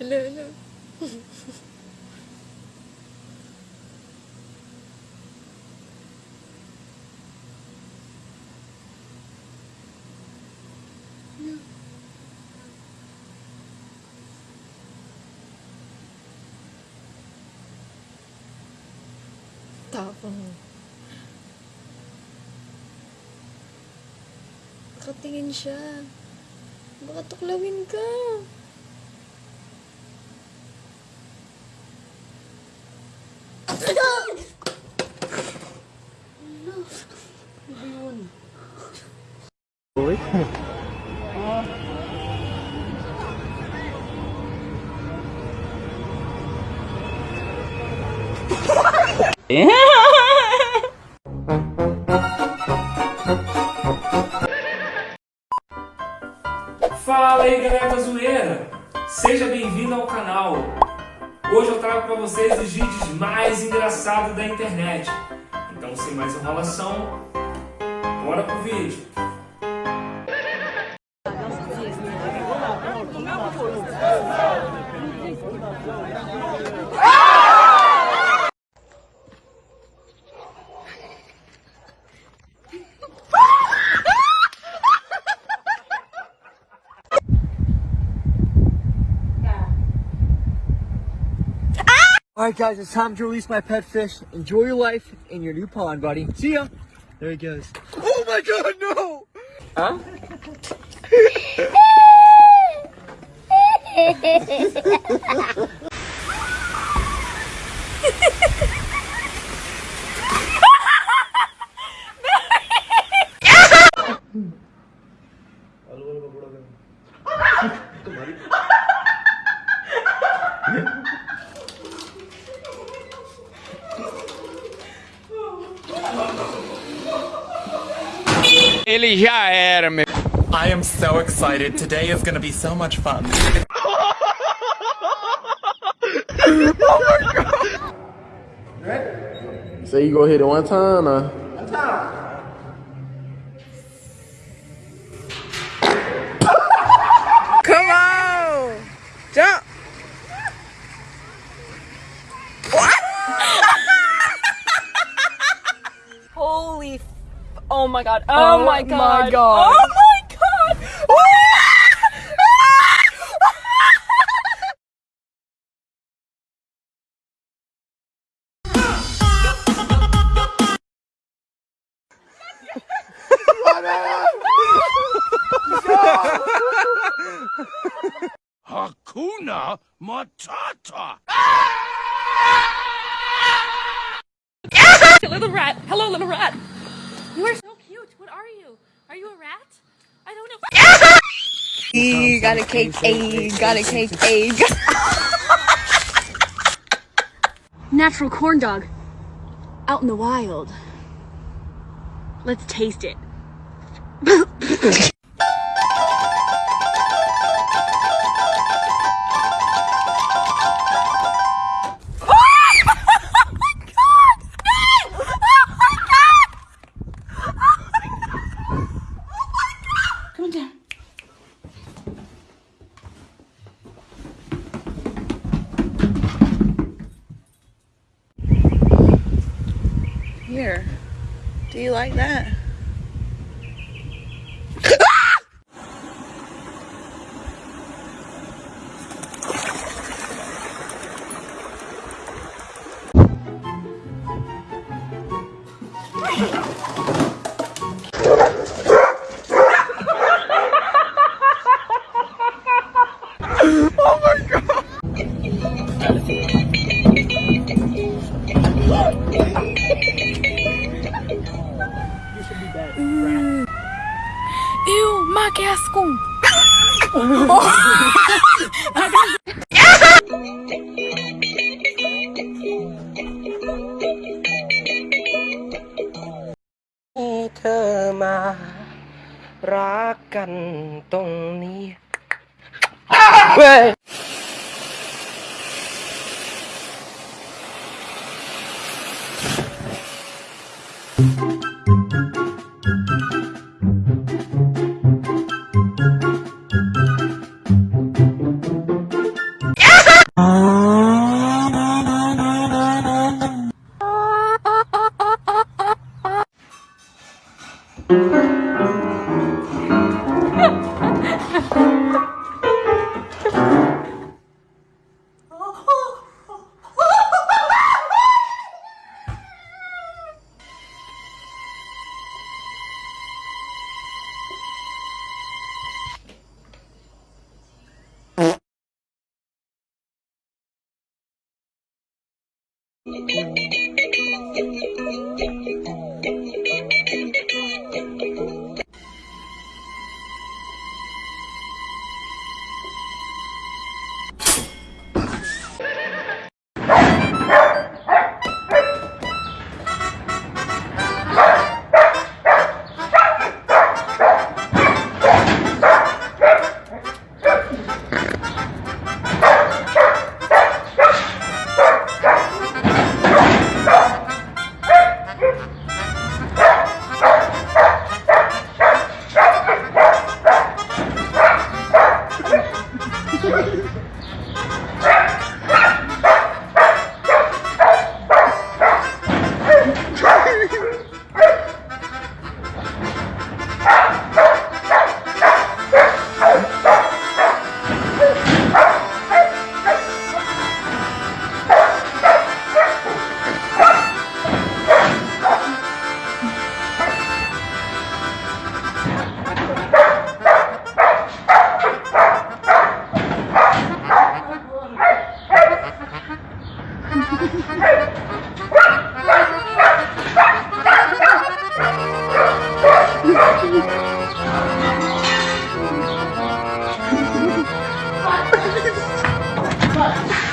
Hello, hello. Tapang. Nakatingin siya. Baka tuklawin ka. Fala trago para vocês os vídeos mais engraçados da internet. Então sem mais enrolação, bora pro vídeo. Alright guys, it's time to release my pet fish. Enjoy your life in your new pond, buddy. See ya! There he goes. Oh my god, no! Huh? Ele já era, meu. I am so excited. Today is gonna be so much fun. Oh so you go hit it one time, or? Oh my god. Oh, oh my god. My God. Oh my god. Hakuna Matata. Little rat. Hello, little rat. You are so cute. What are you? Are you a rat? I don't know. E got a cake, A got a cake, A. Natural corn dog. Out in the wild. Let's taste it. Do you like that? Ah! pakai asku. Oh. oh. เธอมารักกันตรงนี้เว้ย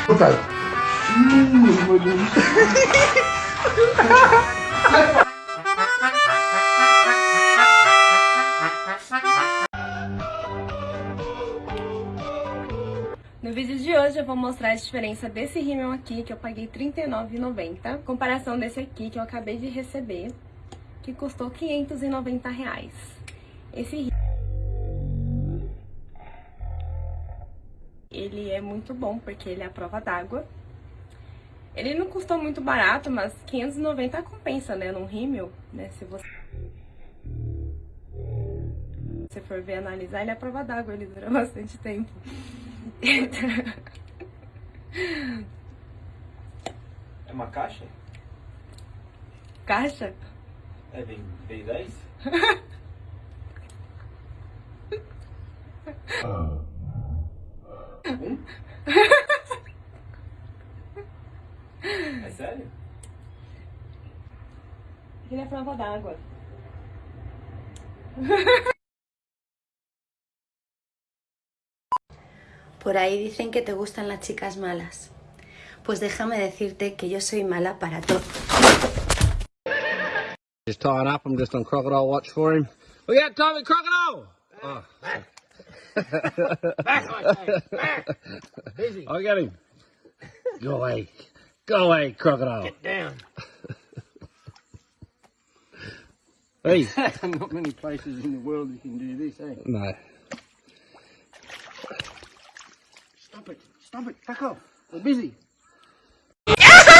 Puta. Hum, meu Deus. vídeo de hoje eu vou mostrar a diferença desse rímel aqui, que eu paguei R$39,90, comparação desse aqui, que eu acabei de receber, que custou 590 reais. Esse rímel... Ele é muito bom, porque ele é a prova d'água. Ele não custou muito barato, mas 590 compensa, né, num rímel, né, se você... Se for ver analisar, ele é a prova d'água, ele dura bastante tempo. É uma caixa? Caixa? É, vem, vem 10? um? É sério? Ele é prova d'água. Por ahí dicen que te gustan las chicas malas. Pues déjame decirte que yo soy mala para todo. He's tied up. I'm just on crocodile watch for him. Look out, Tommy, crocodile! Oh. back, back, Busy. I got him. Go away. Go away, crocodile. Get down. hey. Not many places in the world you can do this, eh? No. Busy.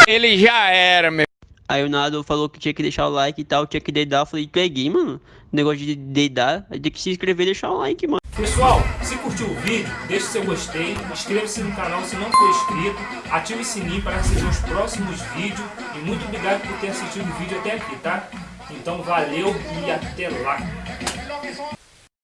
Ele já era, meu. Aí o Nado falou que tinha que deixar o like e tal, tinha que dedar. Eu falei, peguei, mano. Negócio de dedar, aí tem que se inscrever e deixar o like, mano. Pessoal, se curtiu o vídeo, deixe seu gostei, inscreva-se no canal se não for inscrito, ative o sininho para receber os próximos vídeos e muito obrigado por ter assistido o vídeo até aqui, tá? Então valeu e até lá!